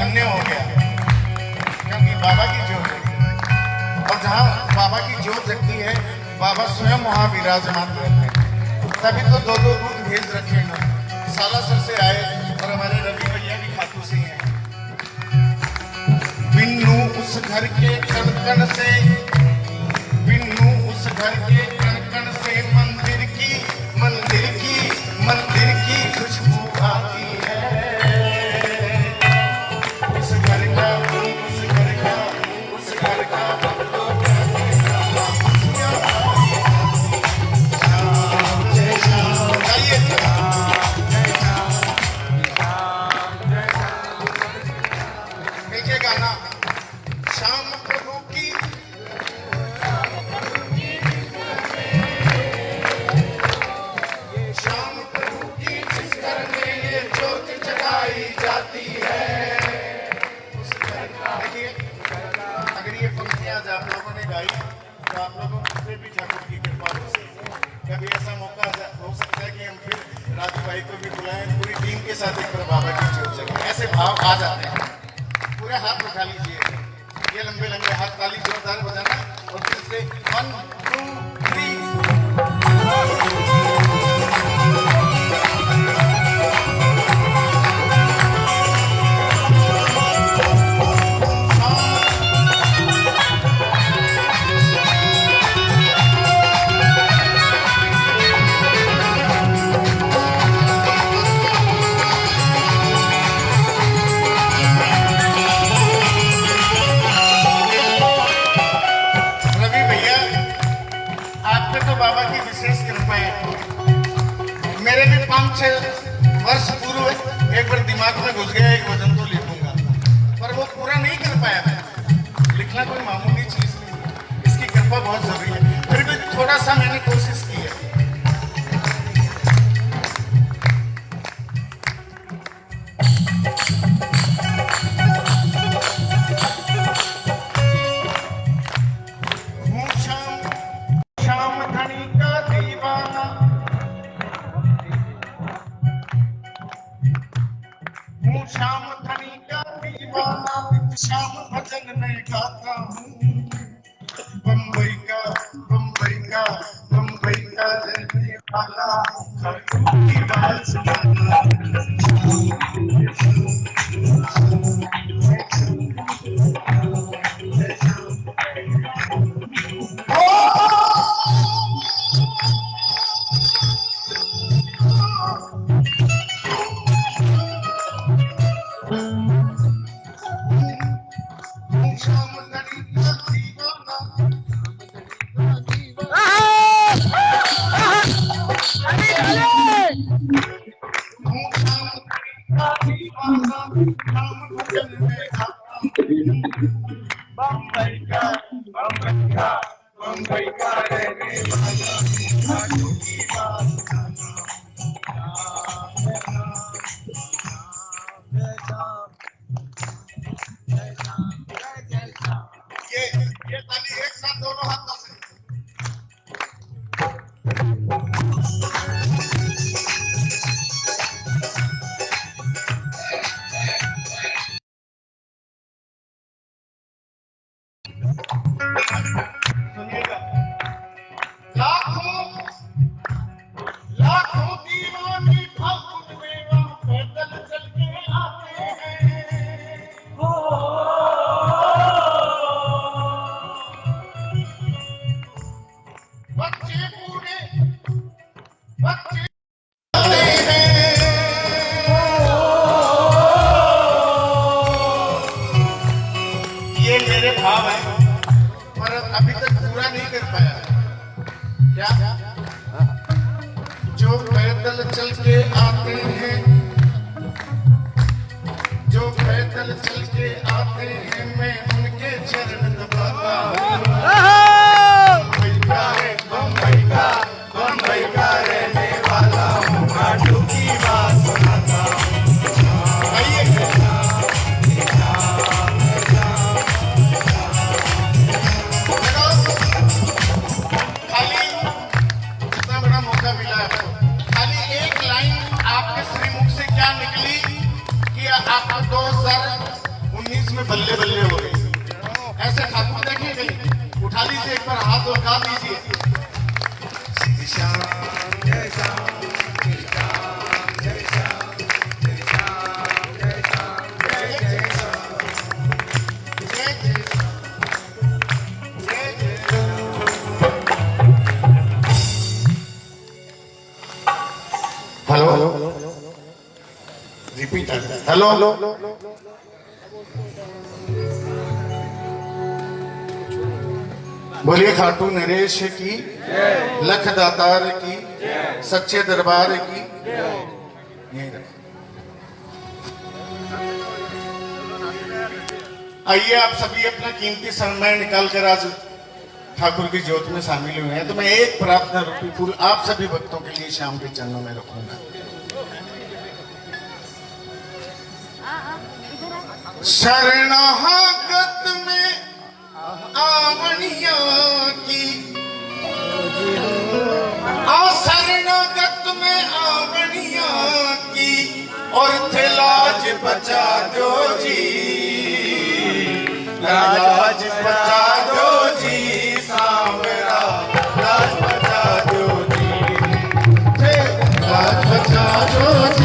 धन्य हो गया। क्योंकि बाबा की है। और जहाँ बाबा की जोत जगती है, बाबा स्वयं वहाँ विराजमान रहते हैं। तभी तो दो दो दूध भेज रखे हैं। सालासर से आए और हमारे रवि भैया भी खातू से हैं। बिन्नू उस घर के कण कण से, बिन्नू उस घर के कण कण से मंदिर हो सकता है कि हम फिर राजू भाई को भी बुलाएँ पूरी टीम के साथ एक बार बाबा की ज्योत जगाएँ ऐसे भाव आ जाते हैं पूरे हाथ उठा लीजिए ये लंबे लंबे हाथ ताली जोरदार बजाना और फिर से वन टू थ्री छह वर्ष पूर्व एक बार दिमाग में घुस गया, एक वज़न तो लिखूँगा। पर वो पूरा नहीं कर पाया मैं। लिखना कोई मामूली चीज़ नहीं इसकी कृपा बहुत ज़रूरी है। फिर भी थोड़ा सा मैंने कोशिश बोलिए, खाटू नरेश की, लख दातार की, सच्चे दरबार की। आइए, आप सभी अपना कीमती समय निकाल कर आज ठाकुर की ज्योत में शामिल हुए हैं। तो मैं एक प्रार्थना रूपी फूल आप सभी भक्तों के लिए शाम के चरणों में रखूँगा। शरणागत में आवनिया की। आ, शरणागत में आवनिया की। और थे लाज बचा दो जी। लाज बचा दो जी, सामरा। लाज बचा दो जी। लाज बचा दो जी।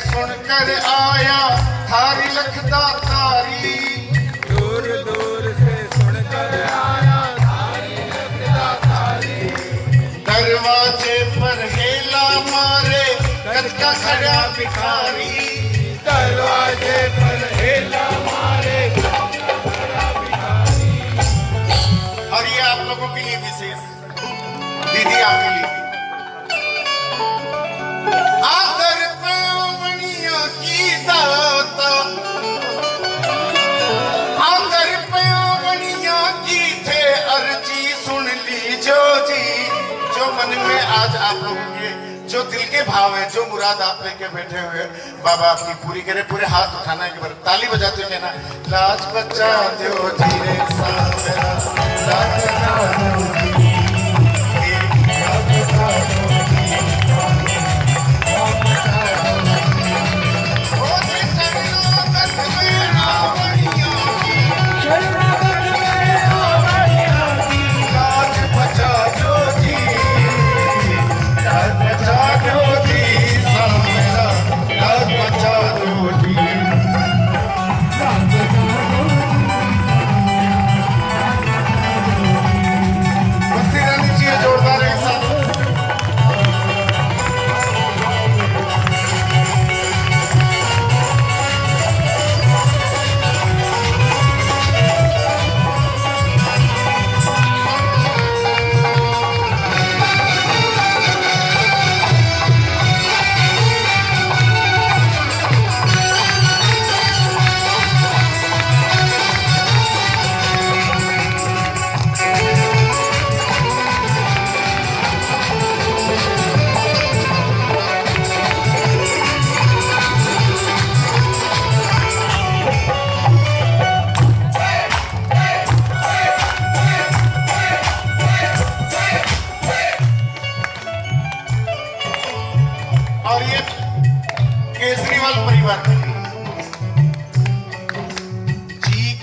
सुनकर आया थारी लखदा तारी। दूर दूर से सुनकर आया थारी लखदा तारी। दरवाजे पर हेला मारे कद का खड़ा भिखारी। दरवाजे पर हेला मारे और ये आप लोगों के लिए विशेष। दीदी आपके लिए। जो मन में आज आप लोगों के जो दिल के भाव है, जो मुराद आप लेके बैठे हुए बाबा आपकी पूरी करे, पूरे हाथ उठाना, एक बार ताली बजाते कहना, लाज बच्चा जो धीरे सा लाज बच्चा दो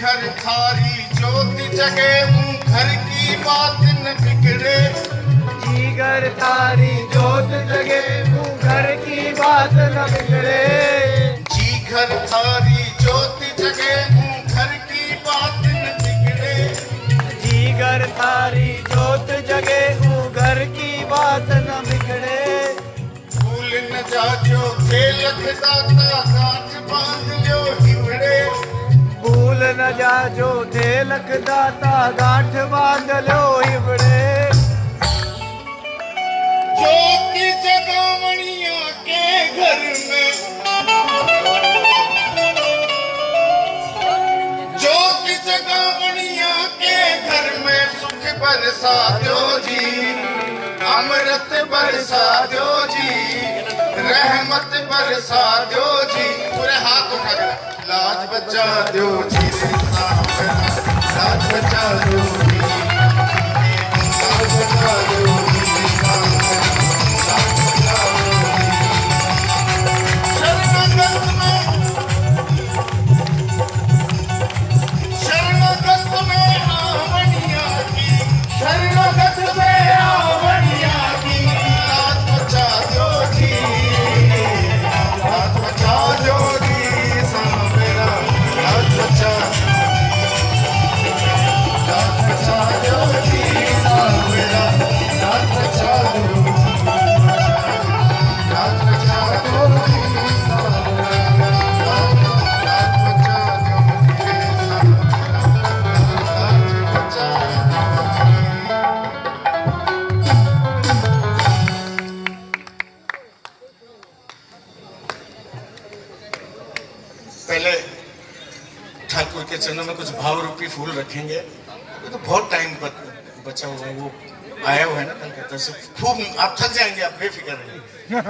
घर थारी ज्योति जगे हूँ घर की बात न बिगड़े। जीगर तारी जोत जगे तू घर की बात न बिगड़े। जी घर थारी ज्योति जगे हूँ घर की बात न बिगड़े। जीगर तारी जोत जगे तू घर की बात न बिगड़े। भूल न जाजो खेल दाता गांठ बाँध लो न जा जो थे लख दाता गांठ बाँध लो इबड़े ज्योति जगावणिया के घर में ज्योति जगावणिया के घर में सुख बरसा दो जी अमृत बरसा दो जी रहमत बरसा दो जी। पूरे हाथ उठा कर लाज बचा दो जी। लाज बचा दो जी।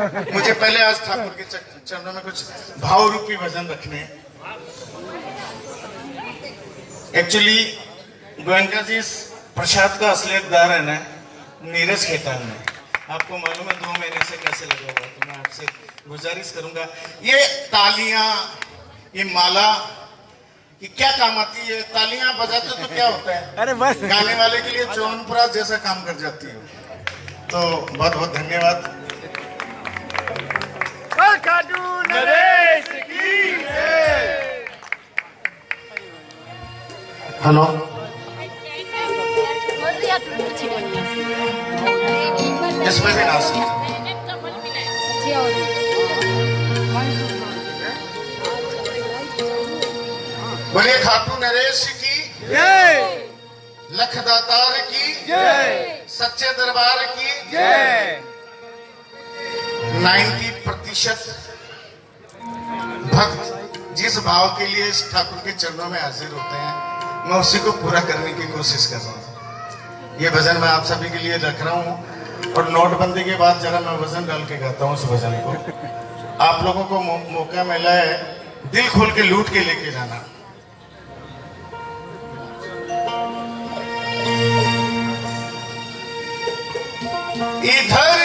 मुझे पहले आज ठाकुर के चरणों में कुछ भाव रूपी भजन रखने एक्चुअली गोयनका जी इस प्रसाद का असली हकदार है ना नीरज खेतान में आपको मालूम है दो महीने से कैसे लगा हुआ तो मैं आपसे गुजारिश करूँगा। ये तालियाँ ये माला ये क्या काम आती है? तालियाँ बजाते तो क्या होता है? अरे बस। गाने वाले के लिए चौनपुरा जैसा काम कर जाती है। तो बहुत बहुत धन्यवाद। नरेश की हेलो इसमें भी सकते खाटू नरेश की जय। लखदातार की जय। सच्चे दरबार की जय। 90 प्रतिशत भक्त जिस भाव के लिए इस ठाकुर के चरणों में हाजिर होते हैं, मैं उसी को पूरा करने की कोशिश कर रहा हूँ। ये भजन मैं आप सभी के लिए रख रहा हूँ और नोटबंदी के बाद जरा मैं वज़न डाल के गाता हूँ उस भजन को। आप लोगों को मौका मिला है दिल खोल के लूट के लेके जाना। इधर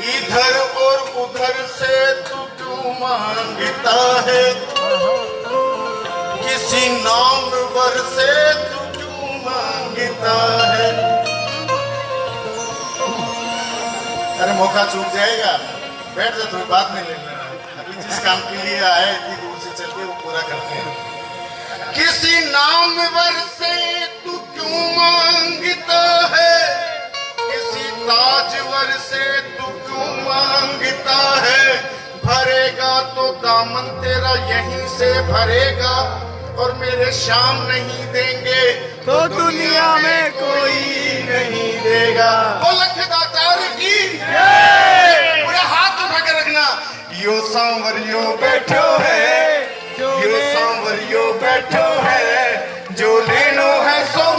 इधर और उधर से तू क्यों माँगता है? किसी नाम वर से तू क्यों माँगता है? अरे मौका चूक जाएगा। बैठ जा थोड़ी बात नहीं लेना अभी जिस काम के लिए आए इतनी दूर से चल के वो पूरा करते हैं। किसी नाम वर से तू क्यों माँगता है? ताजवर से तू क्यों माँगता है। भरेगा तो दामन तेरा यहीं से भरेगा और मेरे शाम नहीं देंगे। तो दुनिया में कोई नहीं देगा। वो लखदातार की पूरा हाथ उठा के रखना। यो सांवरियो बैठो है यो सांवरियो बैठो है जो लेनो है सो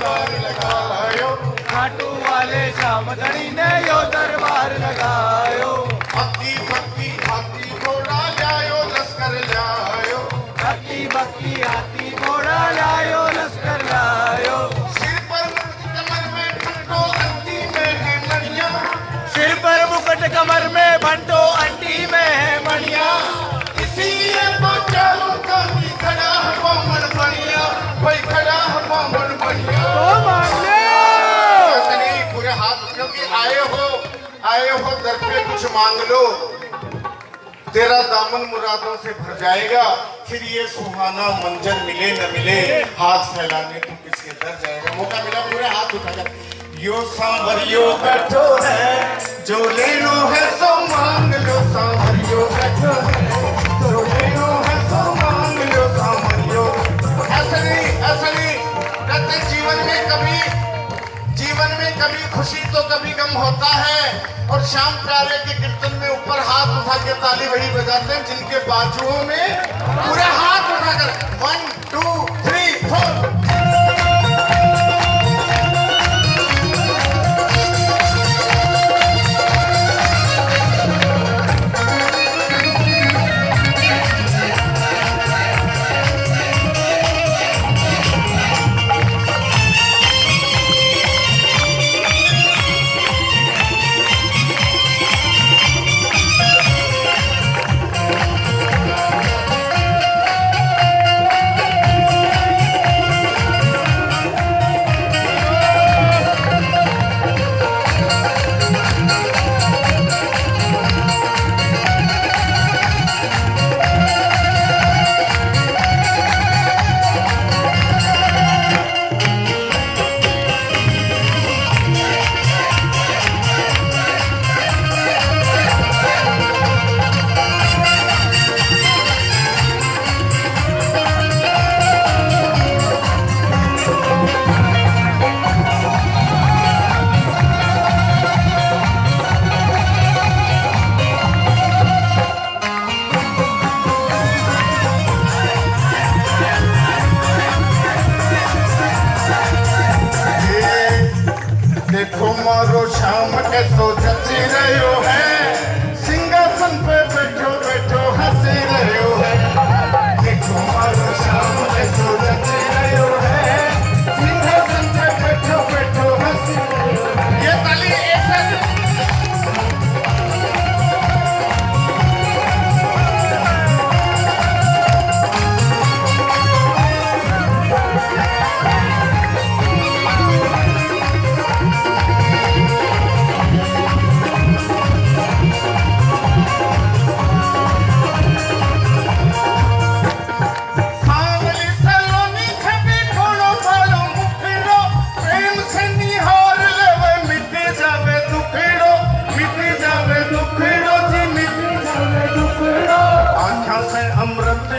दरबार लगायो। खाटू वाले श्याम धनी ने यो पूरे हाथ आए हो आए हो, दर पे कुछ मांग लो। तेरा दामन मुरादों से भर जाएगा, फिर ये सुहाना मंजर मिले न मिले, हाथ फैलाने तू किसके दर जाएगा? मौका मिला, पूरे हाथ उठाकर यो सांवरियो बैठो है, जो ले लो है, सो मांग लो, सांवरियो बैठो है। जीवन में कभी, जीवन में कभी खुशी तो कभी गम होता है। और शाम प्यारे के कीर्तन में ऊपर हाथ उठा के ताली वही बजाते हैं, जिनके बाजुओं में पूरे हाथ उठाकर। वन टू थ्री फोर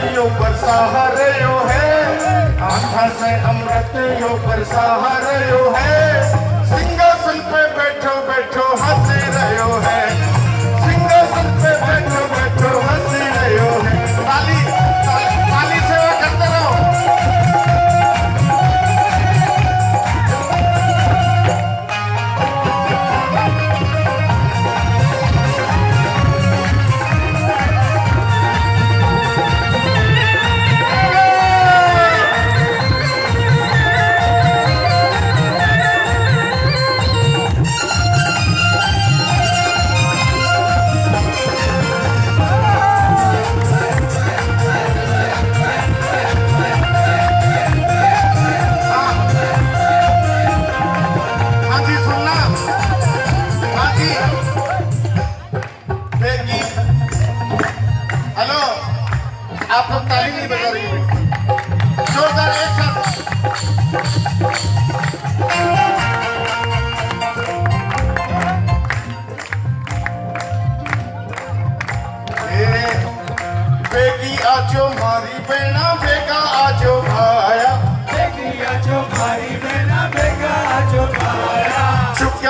यो बरसा यो है। आंखा से अमृत यो बरसा यो है। सिंहासन पे बैठो बैठो, हंस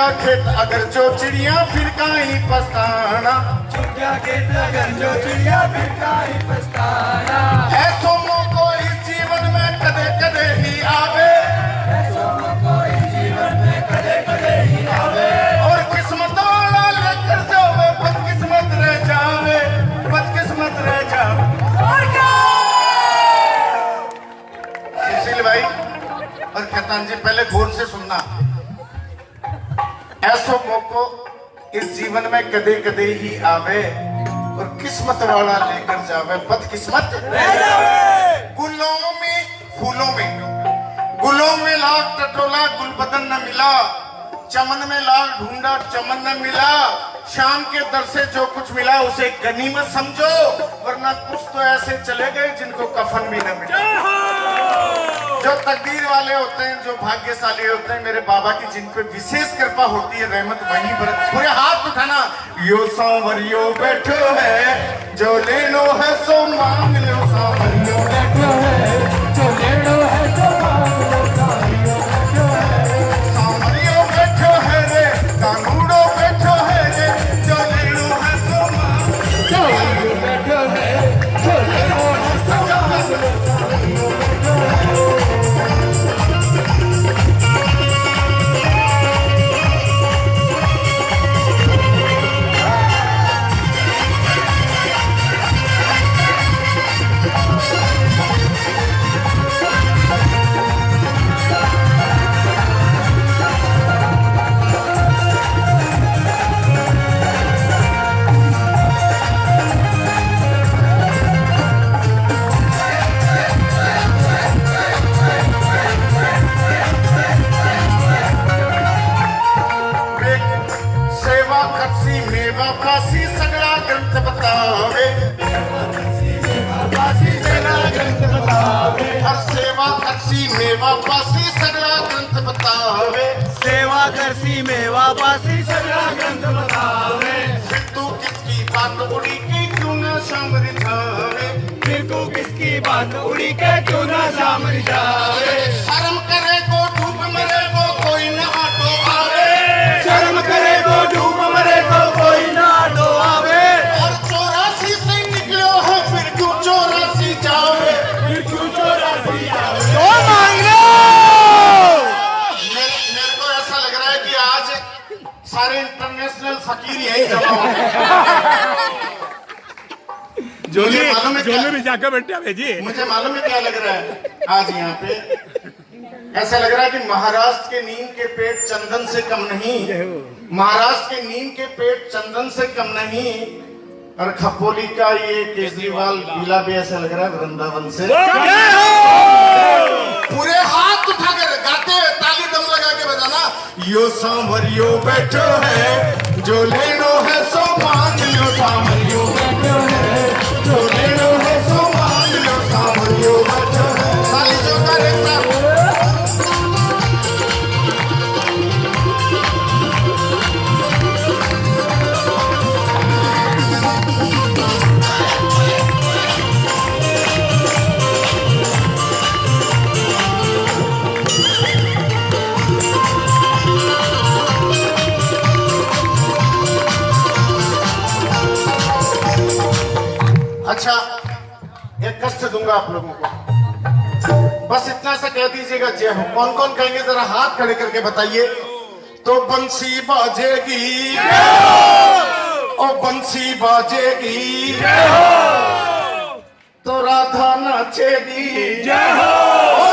चुक्या खेत अगर जो चिड़िया फिर काई पछताना। ऐसो मौको इस जीवन में कदे कदे ही आवे। और किस्मत वाला लेकर जावे बदकिस्मत रह जावे बदकिस्मत रह जावे। सुशील भाई और खेतान जी पहले गौर से सुनना। ऐसो मौको इस जीवन में कदे कदे ही आवे और किस्मत वाला लेकर जावे, बदकिस्मत। गुलों में, फूलों में। गुलों में लाख टटोला गुल बदन न मिला। चमन में लाल ढूंढा, चमन न मिला। शाम के दर से जो कुछ मिला, उसे गनीमत समझो, वरना कुछ तो ऐसे चले गए जिनको कफन भी न मिला। जो तकदीर वाले होते हैं, जो भाग्यशाली होते हैं, मेरे बाबा की जिन पे विशेष कृपा होती है, रहमत वहीं पर पूरे हाथ उठाना। यो सांवरियो बैठो है, जो ले लो है, सो मांग लो सांवरियो बैठो है। मेवा फासी सगळा ग्रंथ बतावे। हर सेवा कपसी मेवा फासी सगळा ग्रंथ बतावे। सेवा करसी मेवा पासी सगळा ग्रंथ फिर तू किसकी बात उड़ी की क्यों न शाम रिझावे फिर तू किसकी बात उड़ी के क्यों ना सामने जावे? शर्म करे को डूब मरे को कोई न आटो आवे। शर्म करे तो डूब सारे इंटरनेशनल फकीर यही जमा है झोले क्या- में जाकर बैठा भेजिए। मुझे मालूम है क्या लग रहा है आज यहाँ पे? ऐसा लग रहा है कि महाराष्ट्र के नीम के पेट चंदन से कम नहीं। महाराष्ट्र के नीम के पेट चंदन से कम नहीं। और खपोली का ये केजरीवाल पीला भी ऐसा लग रहा है वृंदावन से। पूरे हाथ उठाकर गाते हुए ताली दम लगा के बजाना यो सांवरियो बैठो है जो लेनो है सो मान दूँगा आप लोगों को। बस इतना सा कह दीजिएगा जय हो। कौन कौन कहेंगे? जरा हाथ खड़े करके बताइए। तो बंसी बाजेगी। ओ बंसी बाजेगी। तो राधा नाचेगी। जय चाहे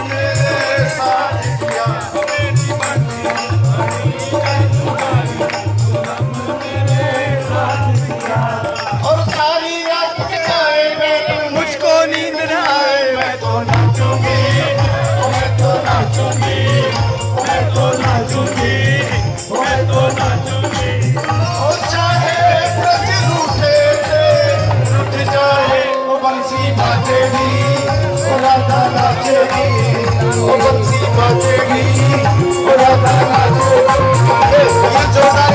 começar. ओ राधा नाचेगी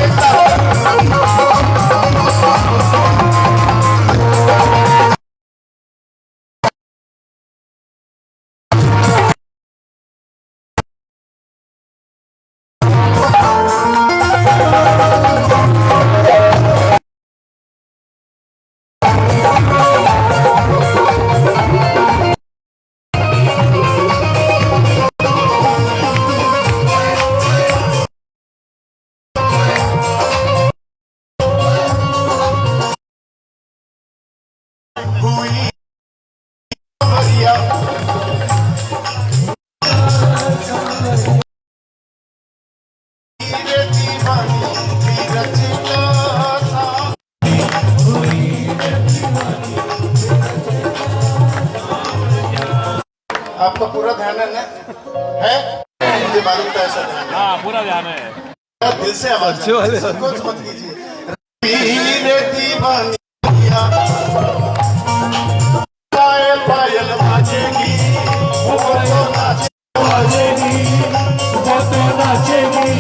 ध्यान है? है मुझे मालूम था ऐसा ध्यान हाँ पूरा ध्यान है। दिल से आवाज़ वाले। संकोच मत कीजिए। धीरे दीवानी पायल पायल बाजेगी वो बाजेगी वो नाचेगी।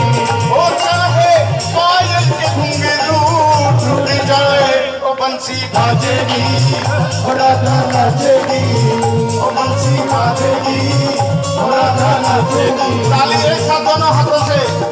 वो चाहे पायल के घुंघरू टूट जाए बंसी बाजेगी वो नाचेगी। बंसी बाजेगी ताली एक साथ दोनों हाथों से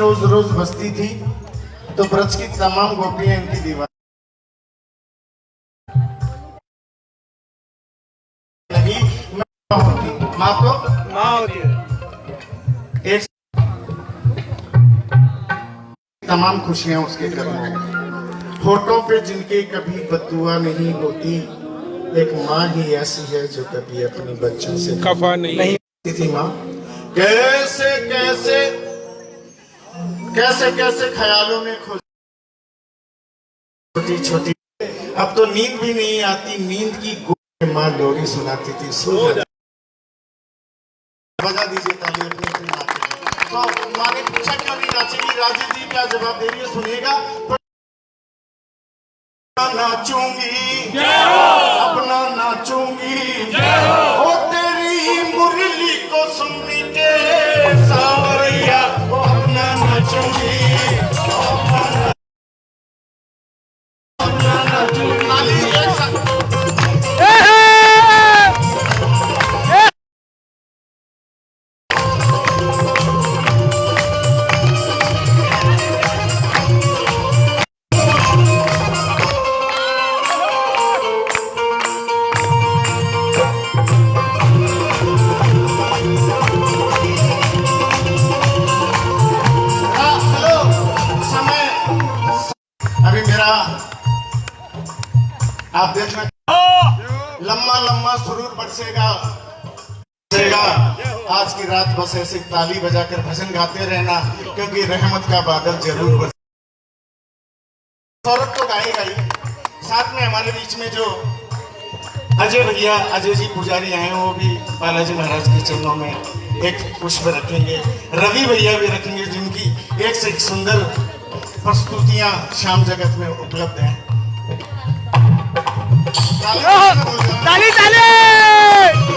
रोज रोज बसती थी तो ब्रज की तमाम गोपियाँ इनकी दीवार नहीं मैं होती माँ को माँ होती है। एक तमाम खुशियाँ उसके घर में होठों पे जिनके कभी बदुआ नहीं होती एक माँ ही ऐसी है जो कभी अपने बच्चों से खफा नहीं नहीं थी माँ। कैसे कैसे कैसे कैसे ख्यालों में खो छोटी छोटी। अब तो नींद भी नहीं आती नींद की गोद माँ डोरी सुनाती थी सो बजा दीजिए ताली अपनी अपनी तो माँ ने पूछा क्यों नहीं? नाचेगी राजीव जी क्या जवाब दे रही है सुनिएगा। तो नाचूँगी। अपना नाचूँगी। ओ तेरी मुरली को सुन अपना ऐसे ताली बजाकर भजन गाते रहना, क्योंकि रहमत का बादल ज़रूर बरसे सौरभ तो गाएगा ही। साथ में हमारे बीच में जो अजय भैया, अजय जी पुजारी आए वो भी बालाजी महाराज के चरणों में एक पुष्प रखेंगे। रवि भैया भी रखेंगे, जिनकी एक से एक सुंदर प्रस्तुतियाँ शाम जगत में उपलब्ध हैं। ताली ताली!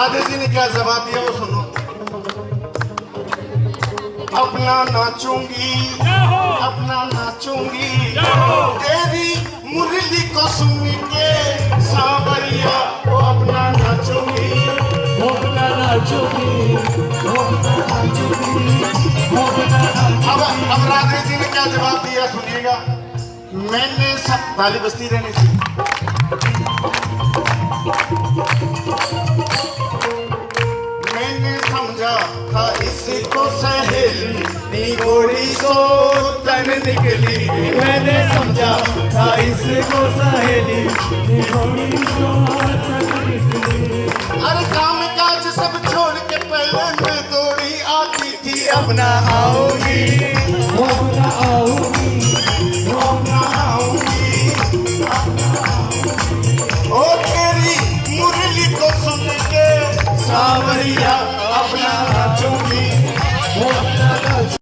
राधे जी ने क्या जवाब दिया वो सुनो। अपना नाचूँगी अपना नाचूँगी तेरी मुरली को सुन के सावरिया वो अपना नाचूँगी। वो अपना नाचूँगी वो अपना नाचूँगी अब अब राधे जी ने क्या जवाब दिया सुनिएगा। मैंने सब ताली बस्ती रहनी थी था इसको सहेली निगोरी सो तन निकली। मैंने समझा था इसको सहेली गोरी सो अरे काम काज सब छोड़ के पहले मैं दौड़ी आती थी अपना आओगी। अपना आऊँगी अपना आऊँगी ओ तेरी मुरली को सुन के सावरिया